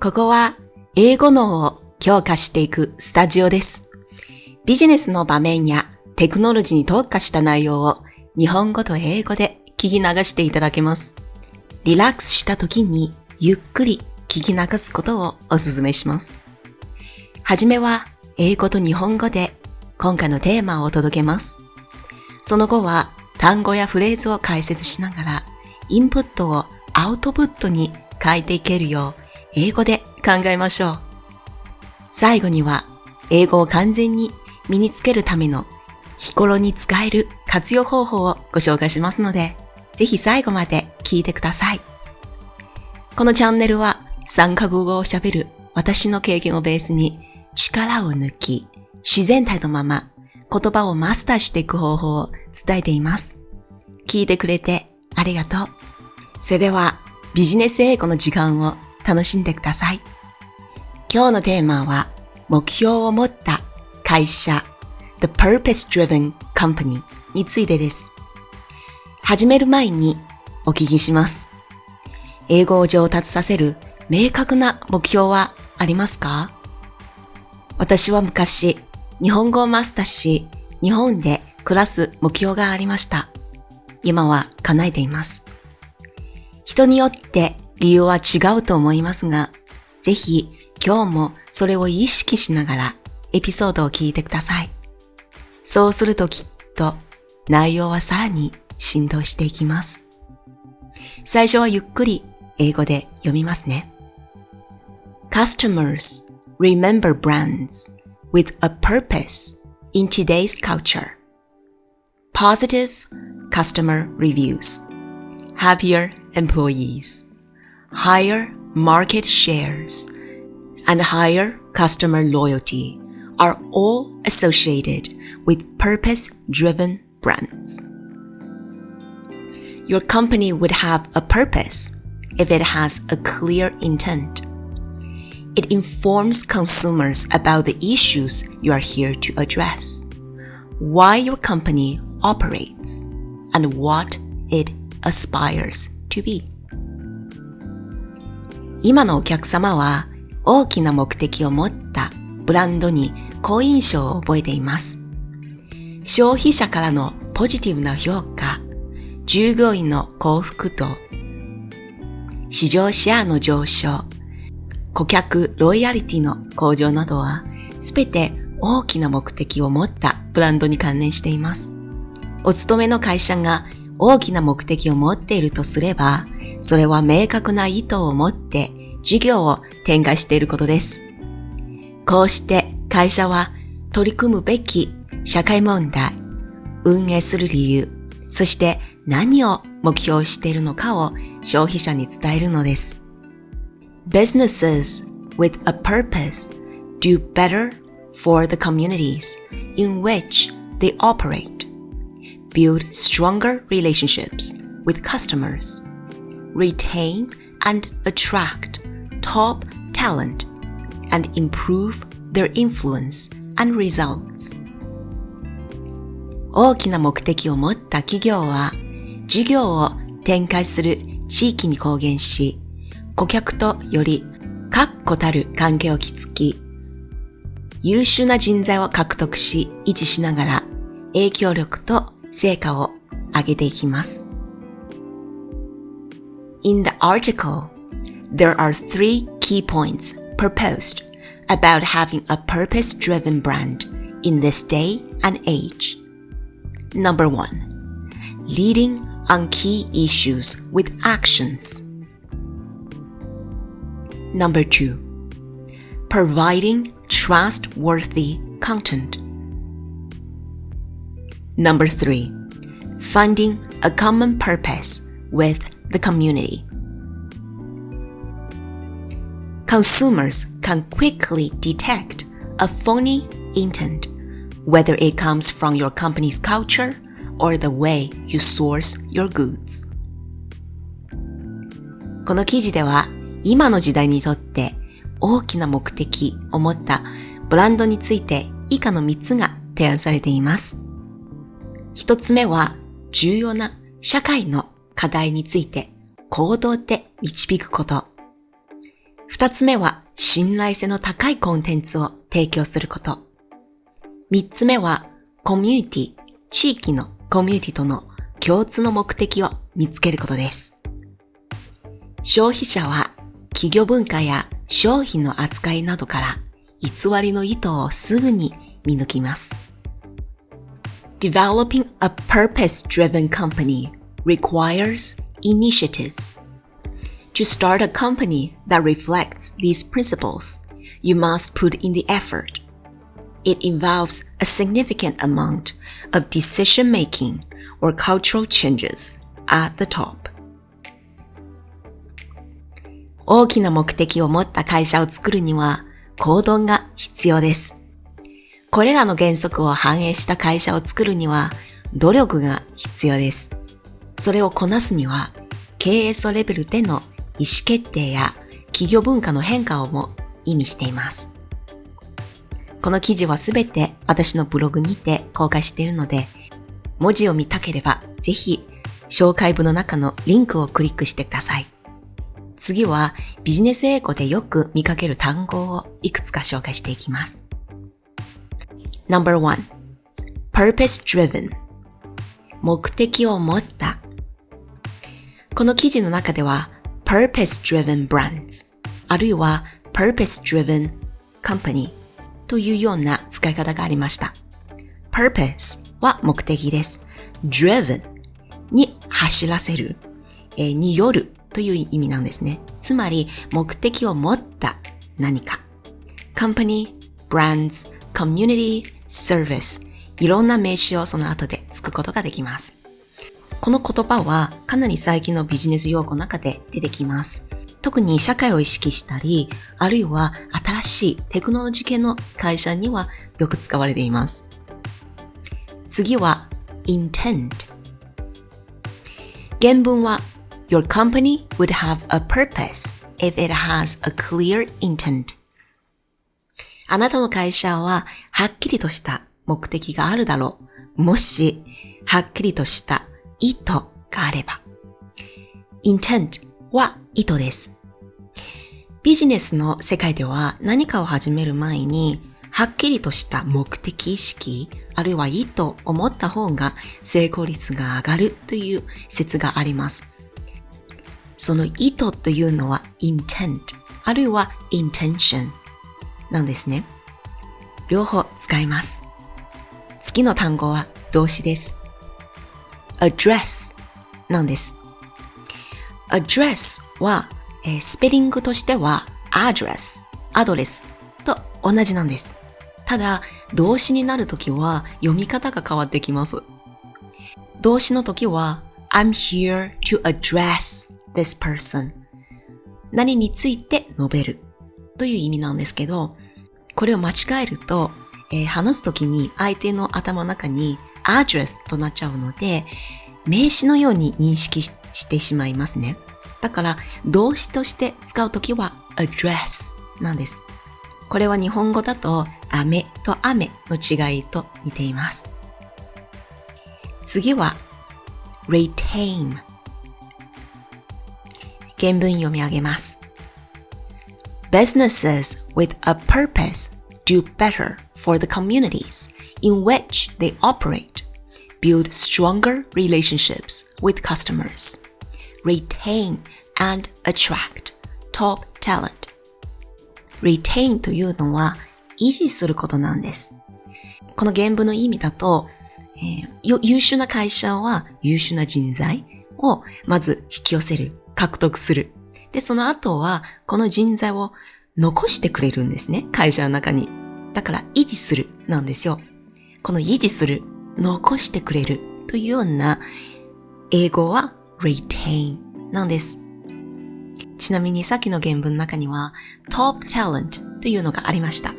ここは英語脳を強化していくスタジオです。ビジネスの場面やテクノロジーに特化した内容を日本語と英語で聞き流していただけます。リラックスした時にゆっくり聞き流すことをお勧めします。はじめは英語と日本語で今回のテーマをお届けます。その後は単語やフレーズを解説しながらインプットをアウトプットに変えていけるよう英語で考えましょう。最後には英語を完全に身につけるための日頃に使える活用方法をご紹介しますので、ぜひ最後まで聞いてください。このチャンネルは3カ国語を喋る私の経験をベースに力を抜き、自然体のまま言葉をマスターしていく方法を伝えています。聞いてくれてありがとう。それではビジネス英語の時間を楽しんでください。今日のテーマは目標を持った会社 The Purpose-Driven Company についてです。始める前にお聞きします。英語を上達させる明確な目標はありますか？私は昔日本語をマスターし日本で暮らす目標がありました。今は叶えています。人によって理由は違うと思いますが、ぜひ今日もそれを意識しながらエピソードを聞いてください。そうするときっと内容はさらに振動していきます。最初はゆっくり英語で読みますね。Customers remember brands with a purpose in today's culture. Positive customer reviews. Happier employees. Higher market shares and higher customer loyalty are all associated with purpose-driven brands. Your company would have a purpose if it has a clear intent. It informs consumers about the issues you are here to address, why your company operates, and what it aspires to be. 今のお客様は大きな目的を持ったブランドに好印象を覚えています。消費者からのポジティブな評価、従業員の幸福度、市場シェアの上昇、顧客ロイヤリティの向上などは、すべて大きな目的を持ったブランドに関連しています。お勤めの会社が大きな目的を持っているとすれば、それは明確な意図を持って事業を展開していることです。こうして会社は取り組むべき社会問題、運営する理由、そして何を目標しているのかを消費者に伝えるのです。Businesses with a purpose do better for the communities in which they operate, build stronger relationships with customers, retain and attract top talent, and improve their influence and results. 大きな目的を持った企業は事業を展開する地域に貢献し、顧客とより確固たる関係を築き、優秀な人材を獲得し維持しながら影響力と成果を上げていきます。In the article, there are three key points proposed about having a purpose-driven brand in this day and age. Number one, leading on key issues with actions. Number two, providing trustworthy content. Number three, finding a common purpose with the community. Consumers can quickly detect a phony intent, whether it comes from your company's culture or the way you source your goods. この記事では今の時代にとって大きな目的を持ったブランドについて以下の3つが提案されています。1つ目は重要な社会の課題について行動で導くこと。二つ目は信頼性の高いコンテンツを提供すること。三つ目はコミュニティ、地域のコミュニティとの共通の目的を見つけることです。消費者は企業文化や商品の扱いなどから偽りの意図をすぐに見抜きます。Developing a purpose-driven company requires initiative. To start a company that reflects these principles, you must put in the effort. It involves a significant amount of decision making or cultural changes at the top. 大きな目的を持った会社を作るには行動が必要です。 これらの原則を反映した会社を作るには努力が必要です。それをこなすには経営層レベルでの意思決定や企業文化の変化をも意味しています。この記事はすべて私のブログにて公開しているので、文字を見たければぜひ紹介文の中のリンクをクリックしてください。次はビジネス英語でよく見かける単語をいくつか紹介していきます。No.1 Purpose Driven 目的を持ったこの記事の中では Purpose Driven Brands あるいは Purpose Driven Company というような使い方がありました。Purpose は目的です。Driven に走らせる、えー、によるという意味なんですね。つまり、目的を持った何か。company, brands, community, service いろんな名詞をその後でつくことができます。この言葉はかなり最近のビジネス用語の中で出てきます。特に社会を意識したり、あるいは新しいテクノロジー系の会社にはよく使われています。次は intent。原文は Your company would have a purpose if it has a clear intent. あなたの会社ははっきりとした目的があるだろう。もし、はっきりとした意図があれば。intent は意図です。ビジネスの世界では何かを始める前に、はっきりとした目的意識、あるいは意図を持った方が成功率が上がるという説があります。その意図というのは intent あるいは intention なんですね。両方使います。次の単語は動詞です。address なんです。address は、えー、スペリングとしては address アドレスと同じなんです。ただ、動詞になるときは読み方が変わってきます。動詞のときは I'm here to address this person 何について述べるという意味なんですけど、これを間違えると、えー、話すときに相手の頭の中に address となっちゃうので、名詞のように認識してしまいますね。だから、動詞として使うときは address なんです。これは日本語だと、雨と雨の違いと似ています。次は、retain 原文読み上げます。Businesses with a purpose do better for the communities in which they operate, build stronger relationships with customers, retain and attract top talent. retain というのは維持することなんです。この原文の意味だと、えー、優秀な会社は優秀な人材をまず引き寄せる獲得する。で、その後は、この人材を残してくれるんですね。会社の中に。だから、維持するなんですよ。この維持する、残してくれるというような、英語は retain なんです。ちなみにさっきの原文の中には top talent というのがありました。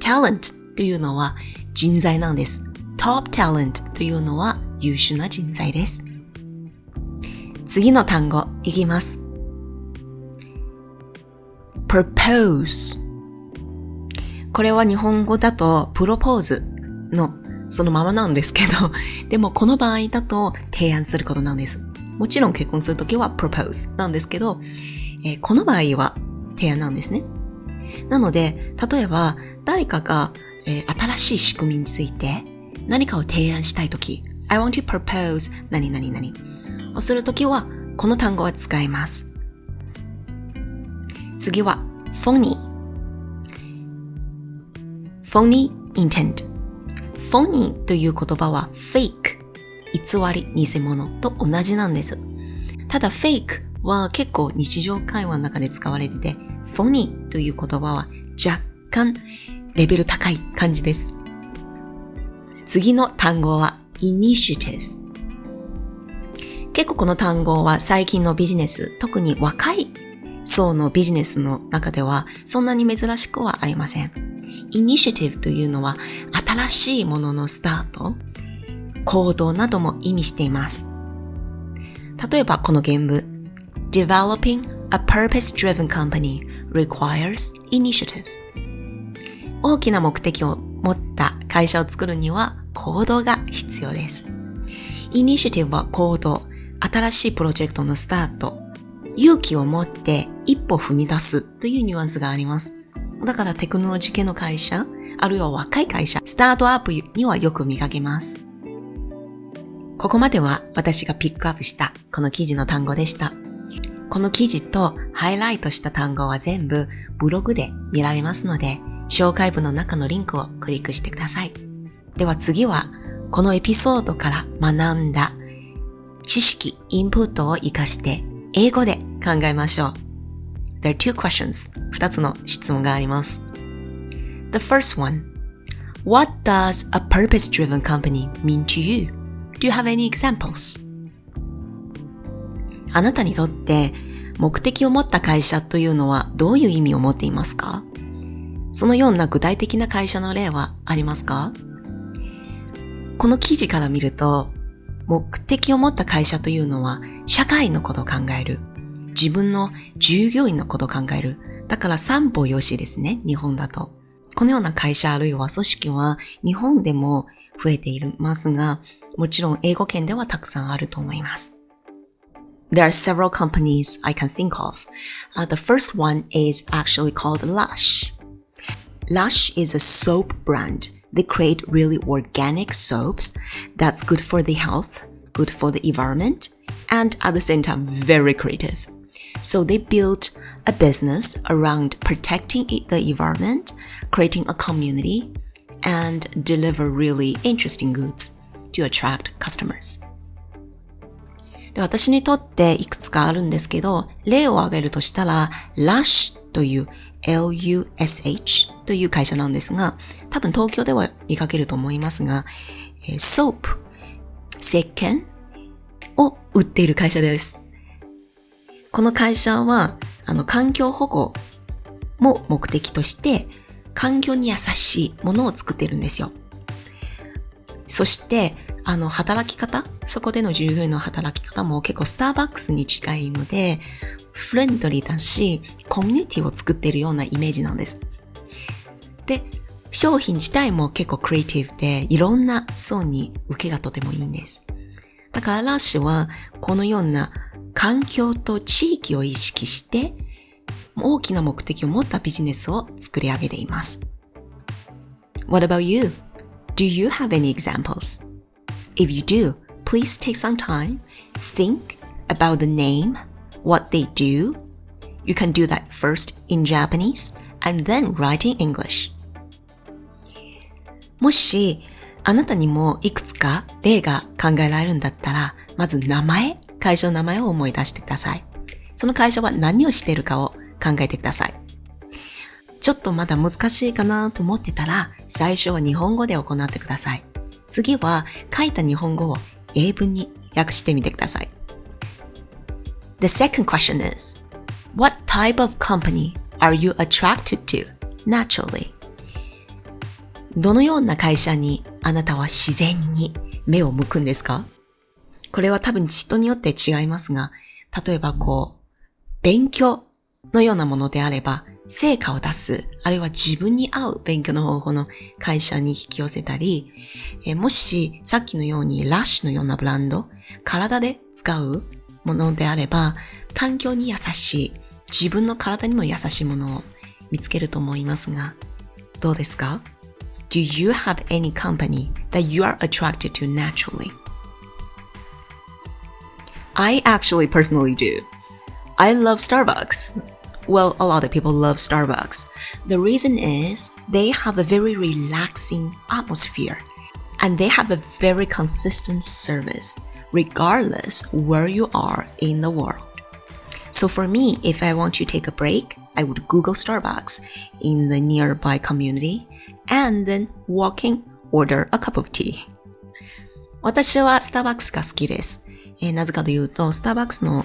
talent というのは人材なんです。top talent というのは優秀な人材です。次の単語いきます。Propose これは日本語だとプロポーズのそのままなんですけど、でもこの場合だと提案することなんです。もちろん結婚するときは propose なんですけど、えー、この場合は提案なんですね。なので、例えば誰かが、えー、新しい仕組みについて何かを提案したいとき、I want to propose 何々々をするときはこの単語は使います。次は phony phony intent phony という言葉は fake 偽り、偽物と同じなんです。ただ fake は結構日常会話の中で使われてて phony という言葉は若干レベル高い感じです。次の単語は initiative 結構この単語は最近のビジネス、特に若い層のビジネスの中ではそんなに珍しくはありません。イニシアティブというのは新しいもののスタート、行動なども意味しています。例えばこの原文 Developing a purpose-driven company requires initiative 大きな目的を持った会社を作るには行動が必要です。イニシアティブは行動、新しいプロジェクトのスタート、勇気を持って一歩踏み出すというニュアンスがあります。だからテクノロジー系の会社、あるいは若い会社、スタートアップにはよく見かけます。ここまでは私がピックアップしたこの記事の単語でした。この記事とハイライトした単語は全部ブログで見られますので、紹介文の中のリンクをクリックしてください。では次は、このエピソードから学んだ知識、インプットを活かして英語で考えましょう。There are two questions. 二つの質問があります。The first one. What does a purpose-driven company mean to you? Do you have any examples? あなたにとって目的を持った会社というのはどういう意味を持っていますか？そのような具体的な会社の例はありますか？この記事から見ると目的を持った会社というのは、社会のことを考える。自分の従業員のことを考える。だから三歩よしですね、日本だと。このような会社あるいは組織は日本でも増えていますが、もちろん英語圏ではたくさんあると思います。There are several companies I can think of. Uh, the first one is actually called Lush. Lush is a soap brand They create really organic soaps that's good for the health, good for the environment, and at the same time, very creative. So they built a business around protecting the environment, creating a community, and deliver really interesting goods to attract customers. で私にとっていくつかあるんですけど、例を挙げるとしたら、Lush という LUSH という会社なんですが、多分東京では見かけると思いますが、えー、ソープ、石鹸 を売っている会社です。この会社は、あの、環境保護も目的として、環境に優しいものを作ってるんですよ。そして、あの、働き方そこでの従業員の働き方も結構スターバックスに近いので、フレンドリーだし、コミュニティを作ってるようなイメージなんです。で、商品自体も結構クリエイティブで、いろんな層に受けがとてもいいんです。だからラッシュは、このような環境と地域を意識して、大きな目的を持ったビジネスを作り上げています。What about you? Do you have any examples? If you do, please take some time, think about the name, what they do. You can do that first in Japanese and then write in English. もし、あなたにもいくつか例が考えられるんだったら、まず名前、会社の名前を思い出してください。その会社は何をしているかを考えてください。ちょっとまだ難しいかなと思ってたら、最初は日本語で行ってください。次は書いた日本語を英文に訳してみてください。The second question is, what type of company are you attracted to naturally? どのような会社にあなたは自然に目を向くんですか？これは多分人によって違いますが、例えばこう、勉強のようなものであれば、成果を出す、あるいは自分に合う勉強の方法の会社に引き寄せたり、えもしさっきのようにラッシュのようなブランド、体で使うものであれば、環境に優しい、自分の体にも優しいものを見つけると思いますが、どうですか？Do you have any company that you are attracted to naturally? I actually personally do. I love Starbucks. Well, a lot of people love Starbucks. The reason is they have a very relaxing atmosphere and they have a very consistent service regardless where you are in the world. So for me, if I want to take a break, I would Google Starbucks in the nearby community and then walking order a cup of tea. 私はスターバックスが好きです。えー、なぜかというと、スターバックスの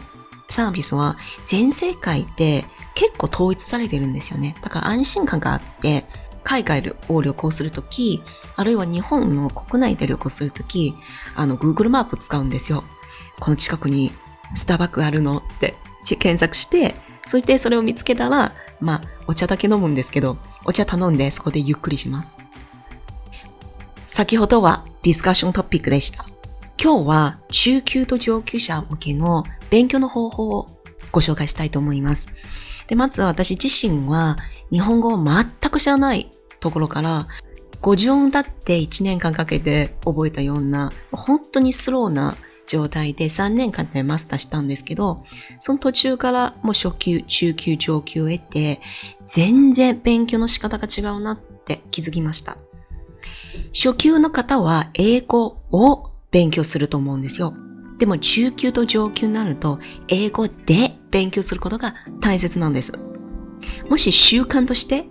サービスは全世界で結構統一されてるんですよね。だから安心感があって、海外を旅行するとき、あるいは日本の国内で旅行するとき、あの、Google マップ使うんですよ。この近くにスターバックあるのって検索して、そしてそれを見つけたら、まあ、お茶だけ飲むんですけど、お茶頼んでそこでゆっくりします。先ほどはディスカッショントピックでした。今日は中級と上級者向けの勉強の方法をご紹介したいと思います。で、まず私自身は日本語を全く知らないところから、50音だって1年間かけて覚えたような、本当にスローな状態で3年間でマスターしたんですけど、その途中からもう初級、中級、上級を得て、全然勉強の仕方が違うなって気づきました。初級の方は英語を勉強すると思うんですよ。でも中級と上級になると英語で勉強することが大切なんです。もし習慣として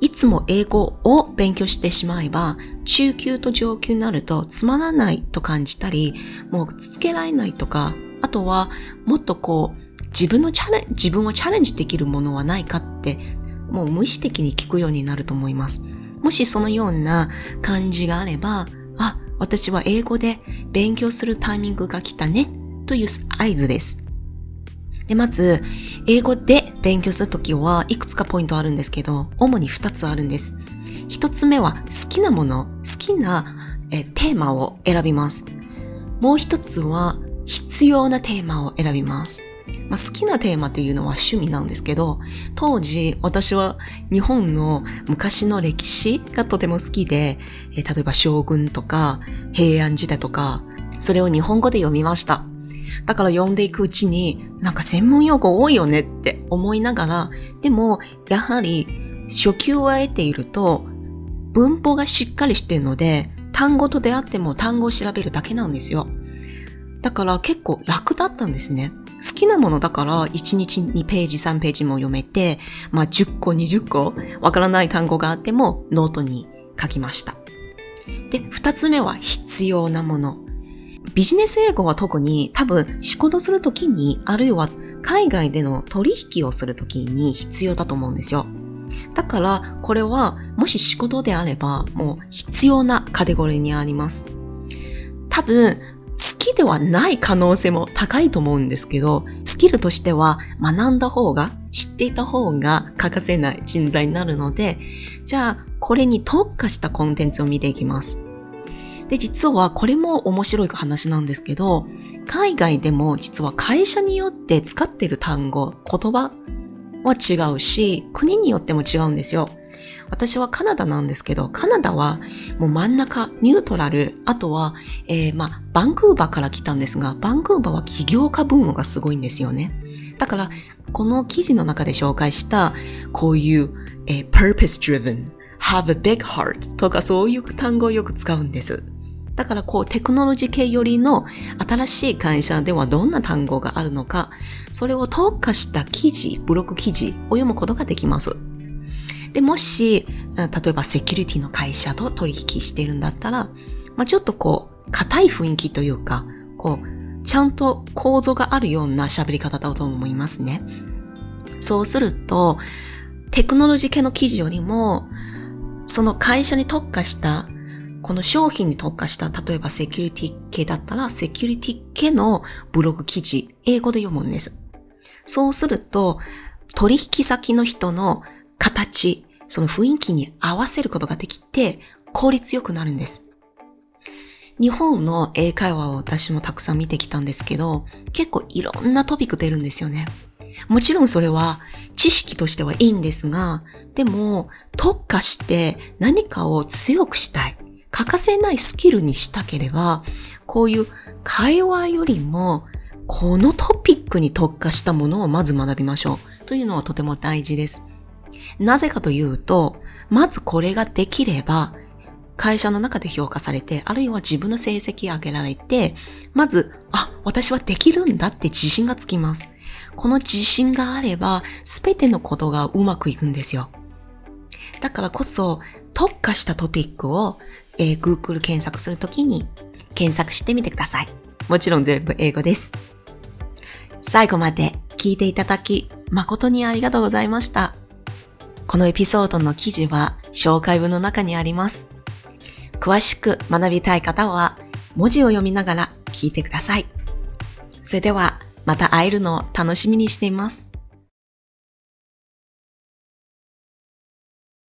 いつも英語を勉強してしまえば、中級と上級になるとつまらないと感じたり、もう続けられないとか、あとはもっとこう、自分のチャレン、自分をチャレンジできるものはないかって、もう無意識的に聞くようになると思います。もしそのような感じがあれば、あ、私は英語で勉強するタイミングが来たね、という合図です。で、まず、英語で勉強するときはいくつかポイントあるんですけど、主に2つあるんです。1つ目は好きなもの、好きなえテーマを選びます。もう1つは必要なテーマを選びます。まあ、好きなテーマというのは趣味なんですけど、当時私は日本の昔の歴史がとても好きで、え例えば将軍とか平安時代とか、それを日本語で読みました。だから読んでいくうちに、なんか専門用語多いよねって思いながら、でも、やはり、初級を得ていると、文法がしっかりしているので、単語と出会っても単語を調べるだけなんですよ。だから結構楽だったんですね。好きなものだから1日2ページ3ページも読めて、まあ10個20個わからない単語があってもノートに書きました。で、二つ目は必要なもの。ビジネス英語は特に多分仕事するときに、あるいは海外での取引をするときに必要だと思うんですよ。だから、これはもし仕事であれば、もう必要なカテゴリーにあります。多分、好きではない可能性も高いと思うんですけど、スキルとしては学んだ方が、知っていた方が欠かせない人材になるので、じゃあ、これに特化したコンテンツを見ていきます。で、実はこれも面白い話なんですけど、海外でも実は会社によって使っている単語、言葉は違うし、国によっても違うんですよ。私はカナダなんですけど、カナダはもう真ん中、ニュートラル、あとは、えー、まあ、バンクーバーから来たんですが、バンクーバーは起業家文化がすごいんですよね。だから、この記事の中で紹介した、こういう、えー、purpose driven, have a big heart とかそういう単語をよく使うんです。だからこうテクノロジー系よりの新しい会社ではどんな単語があるのか、それを特化した記事、ブログ記事を読むことができます。で、もし、例えばセキュリティの会社と取引しているんだったら、まあ、ちょっとこう、硬い雰囲気というか、こう、ちゃんと構造があるような喋り方だと思いますね。そうすると、テクノロジー系の記事よりも、その会社に特化したこの商品に特化した、例えばセキュリティ系だったら、セキュリティ系のブログ記事、英語で読むんです。そうすると、取引先の人の形、その雰囲気に合わせることができて、効率よくなるんです。日本の英会話を私もたくさん見てきたんですけど、結構いろんなトピック出るんですよね。もちろんそれは知識としてはいいんですが、でも特化して何かを強くしたい。欠かせないスキルにしたければ、こういう会話よりもこのトピックに特化したものをまず学びましょう。というのはとても大事です。なぜかというと、まずこれができれば、会社の中で評価されて、あるいは自分の成績上げられて、まず、あ、私はできるんだって自信がつきます。この自信があれば、すべてのことがうまくいくんですよ。だからこそ、特化したトピックを、えー、Google 検索するときに検索してみてください。もちろん全部英語です。最後まで聞いていただき、誠にありがとうございました。このエピソードの記事は紹介文の中にあります。詳しく学びたい方は文字を読みながら聞いてください。それではまた会えるのを楽しみにしています。